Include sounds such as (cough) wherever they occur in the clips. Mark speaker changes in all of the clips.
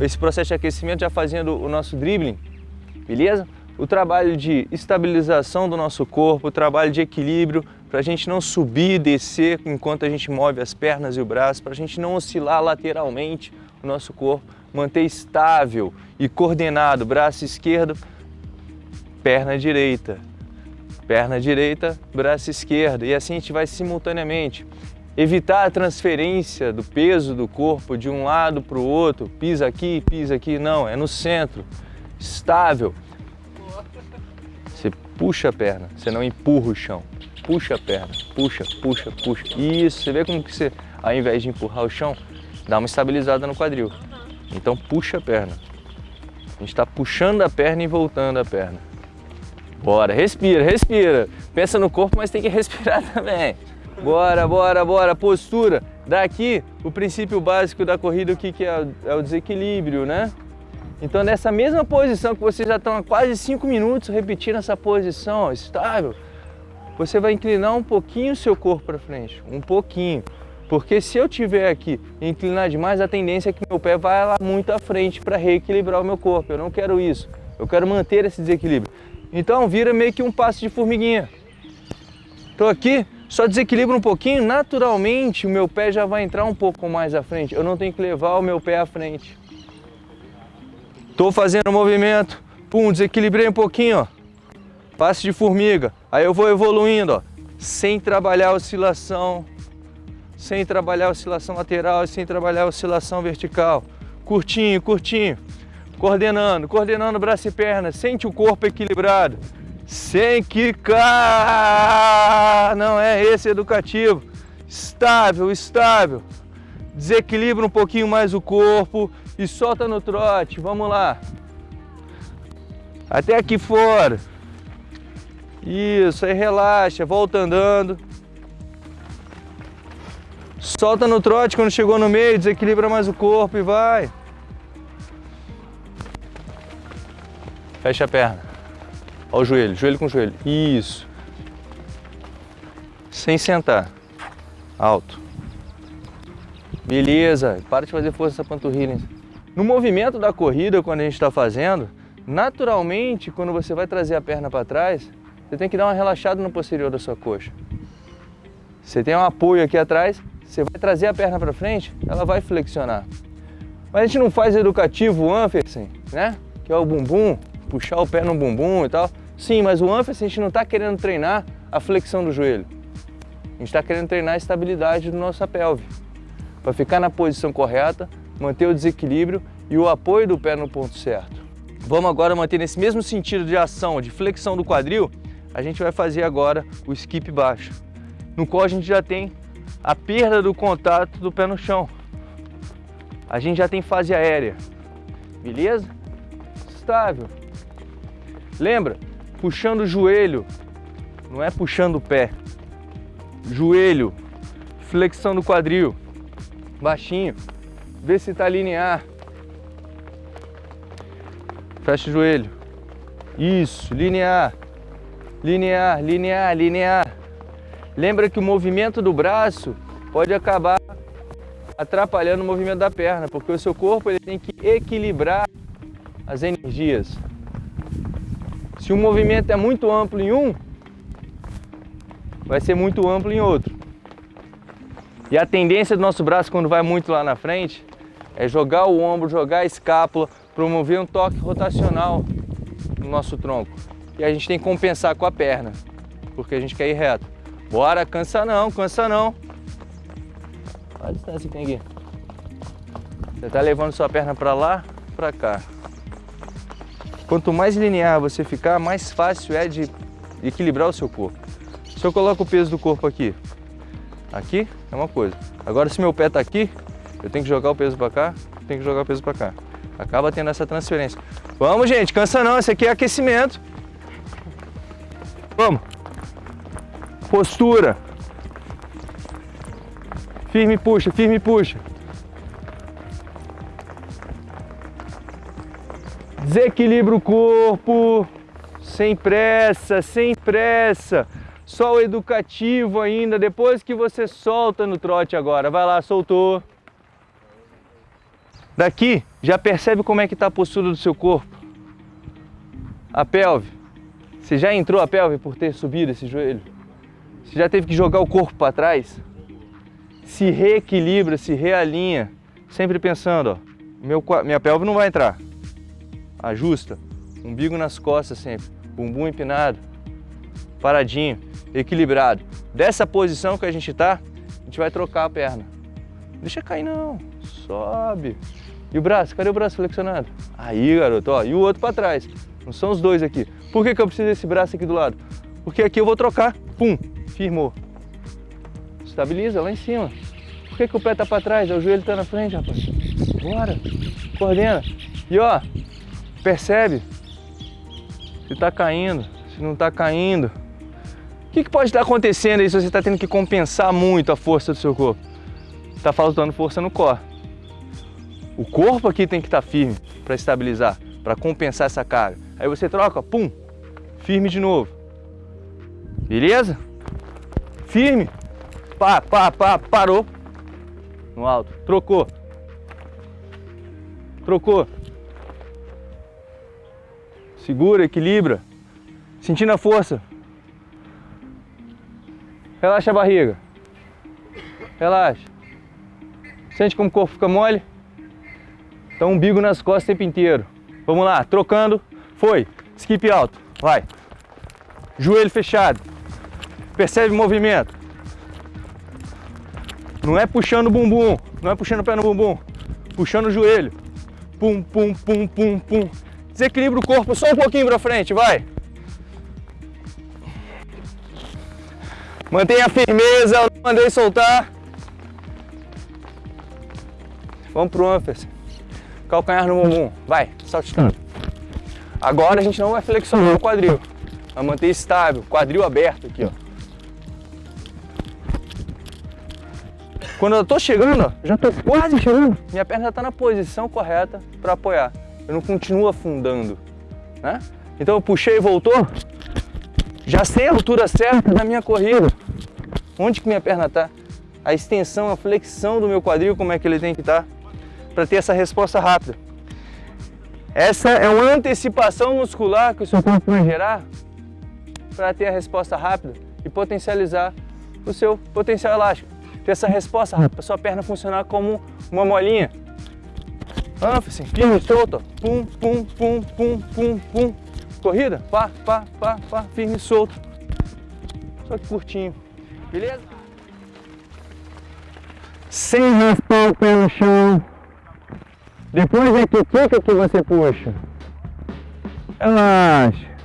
Speaker 1: esse processo de aquecimento já fazendo o nosso dribbling, beleza? O trabalho de estabilização do nosso corpo, o trabalho de equilíbrio, para a gente não subir e descer enquanto a gente move as pernas e o braço, para a gente não oscilar lateralmente o nosso corpo, manter estável e coordenado, braço esquerdo, perna direita, perna direita, braço esquerdo, e assim a gente vai simultaneamente. Evitar a transferência do peso do corpo de um lado para o outro, pisa aqui, pisa aqui, não, é no centro, estável. Você puxa a perna, você não empurra o chão. Puxa a perna, puxa, puxa, puxa. Isso, você vê como que você, ao invés de empurrar o chão, dá uma estabilizada no quadril. Então puxa a perna. A gente está puxando a perna e voltando a perna. Bora, respira, respira. Pensa no corpo, mas tem que respirar (laughs) também. Bora, bora, bora. Postura. Daqui, o princípio básico da corrida, o que, que é? É o desequilíbrio, né? Então, nessa mesma posição que vocês já estão há quase 5 minutos repetindo essa posição ó, estável, você vai inclinar um pouquinho o seu corpo para frente, um pouquinho. Porque se eu tiver aqui e inclinar demais, a tendência é que meu pé vai lá muito à frente para reequilibrar o meu corpo. Eu não quero isso. Eu quero manter esse desequilíbrio. Então vira meio que um passo de formiguinha. Estou aqui, só desequilibro um pouquinho, naturalmente o meu pé já vai entrar um pouco mais à frente. Eu não tenho que levar o meu pé à frente. Estou fazendo o movimento, pum, desequilibrei um pouquinho, ó. Passo de formiga. Aí eu vou evoluindo, ó, sem trabalhar a oscilação, sem trabalhar a oscilação lateral, sem trabalhar a oscilação vertical. Curtinho, curtinho coordenando, coordenando braço e perna, sente o corpo equilibrado, sem quicar, não é esse educativo, estável, estável, desequilibra um pouquinho mais o corpo e solta no trote, vamos lá, até aqui fora, isso, aí relaxa, volta andando, solta no trote quando chegou no meio, desequilibra mais o corpo e vai. Fecha a perna. Olha o joelho, joelho com joelho. Isso. Sem sentar. Alto. Beleza. Para de fazer força essa panturrilha. No movimento da corrida, quando a gente está fazendo, naturalmente, quando você vai trazer a perna para trás, você tem que dar uma relaxada no posterior da sua coxa. Você tem um apoio aqui atrás, você vai trazer a perna para frente, ela vai flexionar. Mas a gente não faz educativo Anfersen, né? Que é o bumbum, puxar o pé no bumbum e tal. Sim, mas o ânfase a gente não está querendo treinar a flexão do joelho. A gente está querendo treinar a estabilidade do nossa pelve. Para ficar na posição correta, manter o desequilíbrio e o apoio do pé no ponto certo. Vamos agora manter nesse mesmo sentido de ação, de flexão do quadril, a gente vai fazer agora o skip baixo, no qual a gente já tem a perda do contato do pé no chão. A gente já tem fase aérea, beleza? Estável. Lembra? Puxando o joelho, não é puxando o pé. Joelho, flexão do quadril, baixinho. Vê se está linear. Fecha o joelho. Isso, linear. Linear, linear, linear. Lembra que o movimento do braço pode acabar atrapalhando o movimento da perna, porque o seu corpo ele tem que equilibrar as energias. Se o movimento é muito amplo em um, vai ser muito amplo em outro. E a tendência do nosso braço, quando vai muito lá na frente, é jogar o ombro, jogar a escápula, promover um toque rotacional no nosso tronco. E a gente tem que compensar com a perna, porque a gente quer ir reto. Bora, cansa não, cansa não. Olha a distância que tem aqui. Você está levando sua perna para lá, para cá. Quanto mais linear você ficar, mais fácil é de equilibrar o seu corpo. Se eu coloco o peso do corpo aqui, aqui é uma coisa. Agora se meu pé está aqui, eu tenho que jogar o peso para cá, tenho que jogar o peso para cá. Acaba tendo essa transferência. Vamos, gente, cansa não, esse aqui é aquecimento. Vamos. Postura. Firme puxa, firme puxa. Desequilibra o corpo, sem pressa, sem pressa. Só o educativo ainda, depois que você solta no trote agora. Vai lá, soltou. Daqui, já percebe como é que está a postura do seu corpo. A pelve. Você já entrou a pelve por ter subido esse joelho? Você já teve que jogar o corpo para trás? Se reequilibra, se realinha, sempre pensando, ó, meu, minha pelve não vai entrar. Ajusta, umbigo nas costas sempre, bumbum empinado, paradinho, equilibrado. Dessa posição que a gente tá, a gente vai trocar a perna. Deixa cair não, sobe. E o braço, cadê o braço flexionado? Aí, garoto, ó, e o outro para trás. Não são os dois aqui. Por que, que eu preciso desse braço aqui do lado? Porque aqui eu vou trocar, pum, firmou. Estabiliza lá em cima. Por que, que o pé tá para trás? O joelho tá na frente, rapaz. Bora, coordena. E ó, percebe se tá caindo, se não tá caindo. O que, que pode estar acontecendo aí se você está tendo que compensar muito a força do seu corpo? Está faltando força no core. O corpo aqui tem que estar tá firme para estabilizar, para compensar essa carga. Aí você troca, pum, firme de novo. Beleza? Firme. Pá, pá, pá, parou. No alto. Trocou. Trocou. Segura, equilibra. Sentindo a força. Relaxa a barriga. Relaxa. Sente como o corpo fica mole? Então umbigo nas costas o tempo inteiro. Vamos lá, trocando. Foi. Skip alto. Vai. Joelho fechado. Percebe o movimento. Não é puxando o bumbum. Não é puxando o pé no bumbum. Puxando o joelho. Pum, pum, pum, pum, pum. Desequilibra o corpo só um pouquinho para frente, vai. Mantenha a firmeza, eu não mandei soltar. Vamos pro ânfase. Calcanhar no bumbum. Vai, saltitando. Agora a gente não vai flexionar o quadril. Vai manter estável, quadril aberto aqui, ó. Quando eu tô chegando, já tô quase chegando, minha perna já tá na posição correta para apoiar. Eu não continuo afundando, né? Então eu puxei e voltou, já sei a altura certa da minha corrida. Onde que minha perna está? A extensão, a flexão do meu quadril, como é que ele tem que estar? Tá? Para ter essa resposta rápida. Essa é uma antecipação muscular que o seu corpo vai gerar para ter a resposta rápida e potencializar o seu potencial elástico. Ter essa resposta rápida, sua perna funcionar como uma molinha. Ânfase, firme, solto, pum, pum, pum, pum, pum, pum, Corrida, pá, pá, pá, pá, firme e solto. Só que curtinho, beleza? Sem raspar o pé no chão. Depois é que fica que você puxa. Relaxa.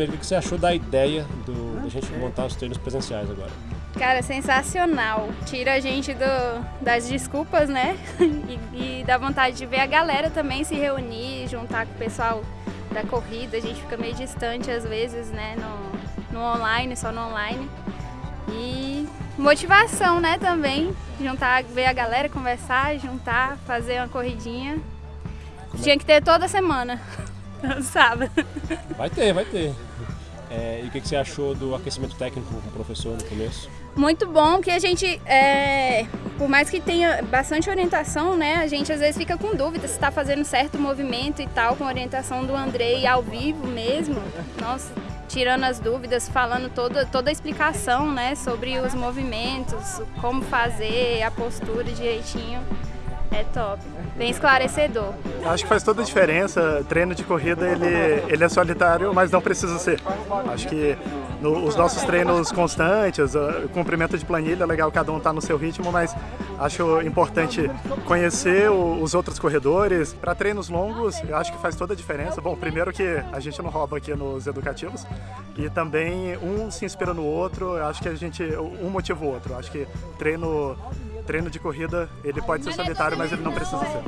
Speaker 2: Primeiro, o que você achou da ideia do, da gente montar os treinos presenciais agora?
Speaker 3: Cara, sensacional. Tira a gente do, das desculpas, né? (laughs) E, e dá vontade de ver a galera também se reunir, juntar com o pessoal da corrida. A gente fica meio distante às vezes, né? No, no online, só no online. E motivação, né? Também. Juntar, ver a galera, conversar, juntar, fazer uma corridinha. É Tinha que ter toda semana. (laughs) Sábado.
Speaker 2: Vai ter, vai ter. É, e o que, que você achou do aquecimento técnico com o professor no começo?
Speaker 3: Muito bom, que a gente, é, por mais que tenha bastante orientação, né, a gente às vezes fica com dúvida se está fazendo certo movimento e tal, com a orientação do Andrei ao vivo mesmo. Nossa, tirando as dúvidas, falando toda, toda a explicação, né, sobre os movimentos, como fazer, a postura direitinho. É top, bem esclarecedor.
Speaker 4: Acho que faz toda a diferença. Treino de corrida ele, ele é solitário, mas não precisa ser. Acho que no, os nossos treinos constantes, o cumprimento de planilha, é legal cada um estar tá no seu ritmo, mas acho importante conhecer o, os outros corredores. Para treinos longos, eu acho que faz toda a diferença. Bom, primeiro que a gente não rouba aqui nos educativos e também um se inspira no outro. Eu acho que a gente um motiva o outro. Eu acho que treino treino de corrida, ele pode ser solitário, mas ele não precisa ser.